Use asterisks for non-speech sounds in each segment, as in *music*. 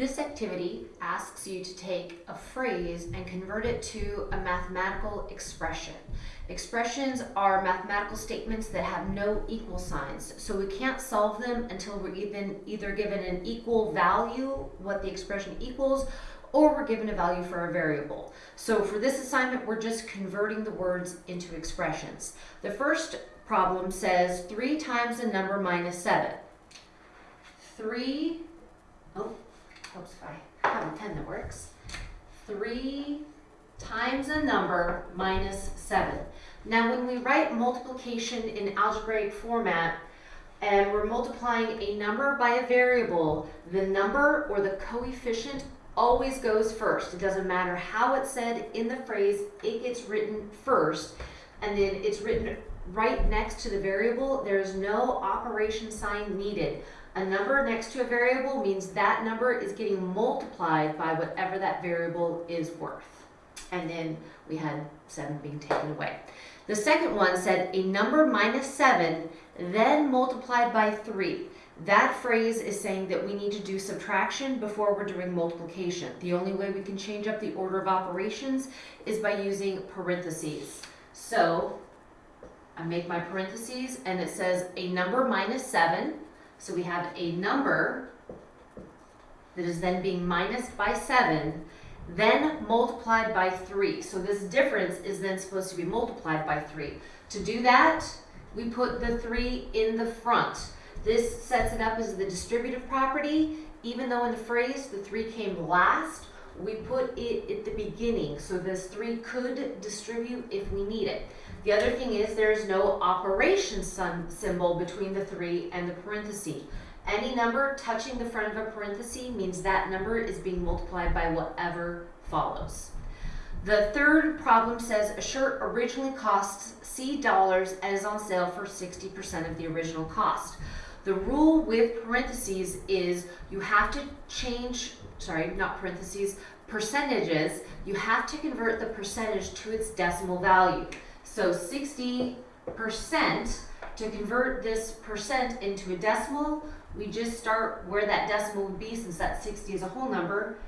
This activity asks you to take a phrase and convert it to a mathematical expression. Expressions are mathematical statements that have no equal signs, so we can't solve them until we're even either given an equal value, what the expression equals, or we're given a value for a variable. So for this assignment, we're just converting the words into expressions. The first problem says 3 times the number minus 7. 3, oh, if I have a pen that works. 3 times a number minus 7. Now when we write multiplication in algebraic format, and we're multiplying a number by a variable, the number or the coefficient always goes first. It doesn't matter how it's said in the phrase, it gets written first, and then it's written right next to the variable. There's no operation sign needed. A number next to a variable means that number is getting multiplied by whatever that variable is worth. And then we had 7 being taken away. The second one said a number minus 7, then multiplied by 3. That phrase is saying that we need to do subtraction before we're doing multiplication. The only way we can change up the order of operations is by using parentheses. So I make my parentheses and it says a number minus 7 so we have a number that is then being minused by 7, then multiplied by 3. So this difference is then supposed to be multiplied by 3. To do that, we put the 3 in the front. This sets it up as the distributive property. Even though in the phrase the 3 came last, we put it at the beginning. So this 3 could distribute if we need it. The other thing is there is no operation symbol between the 3 and the parenthesis. Any number touching the front of a parenthesis means that number is being multiplied by whatever follows. The third problem says a shirt originally costs C dollars and is on sale for 60% of the original cost. The rule with parentheses is you have to change, sorry, not parentheses, percentages, you have to convert the percentage to its decimal value. So 60% to convert this percent into a decimal, we just start where that decimal would be since that 60 is a whole number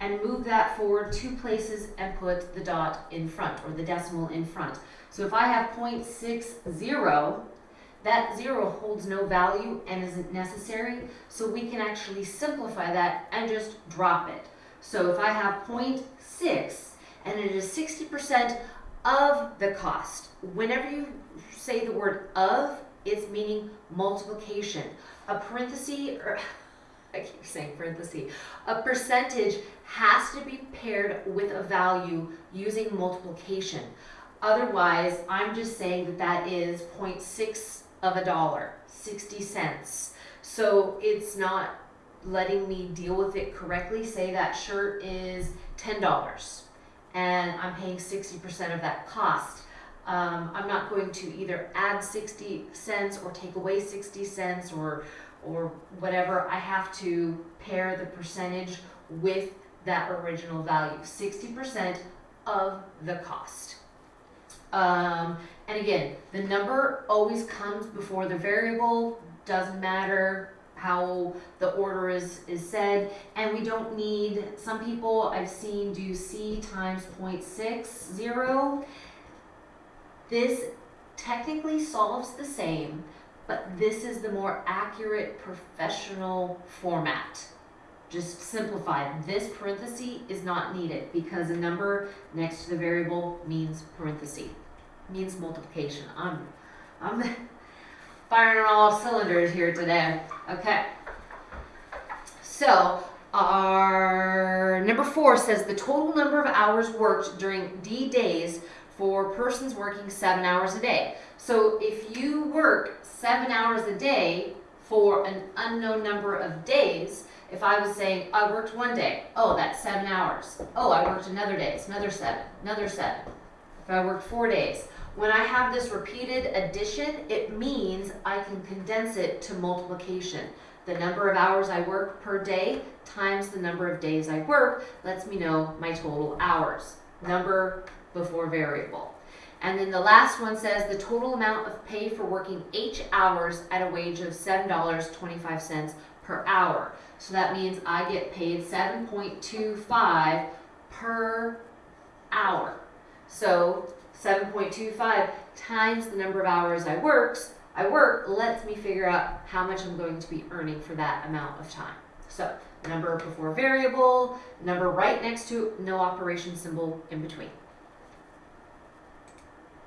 and move that forward two places and put the dot in front or the decimal in front. So if I have 0.60, that zero holds no value and isn't necessary, so we can actually simplify that and just drop it. So if I have 0.6 and it is 60% of the cost. Whenever you say the word of, it's meaning multiplication. A parenthesis, or *laughs* I keep saying parenthesis, a percentage has to be paired with a value using multiplication. Otherwise, I'm just saying that that is 0.6 of a dollar, 60 cents. So it's not letting me deal with it correctly. Say that shirt is $10 and I'm paying 60% of that cost. Um, I'm not going to either add 60 cents or take away 60 cents or, or whatever. I have to pair the percentage with that original value, 60% of the cost. Um, and again, the number always comes before the variable, doesn't matter how the order is, is said. And we don't need, some people I've seen do C times 0.60. This technically solves the same, but this is the more accurate professional format. Just simplify. This parenthesis is not needed because a number next to the variable means parenthesis, means multiplication. I'm, I'm *laughs* firing on all cylinders here today. Okay. So our number four says the total number of hours worked during D days for persons working seven hours a day. So if you work seven hours a day for an unknown number of days, if I was saying I worked one day, oh, that's seven hours. Oh, I worked another day, it's another seven, another seven. If I worked four days, when I have this repeated addition, it means I can condense it to multiplication. The number of hours I work per day times the number of days I work lets me know my total hours. Number before variable. And then the last one says the total amount of pay for working eight hours at a wage of $7.25 per hour. So that means I get paid seven point two five per hour. So seven point two five times the number of hours I works, I work lets me figure out how much I'm going to be earning for that amount of time. So number before variable, number right next to no operation symbol in between.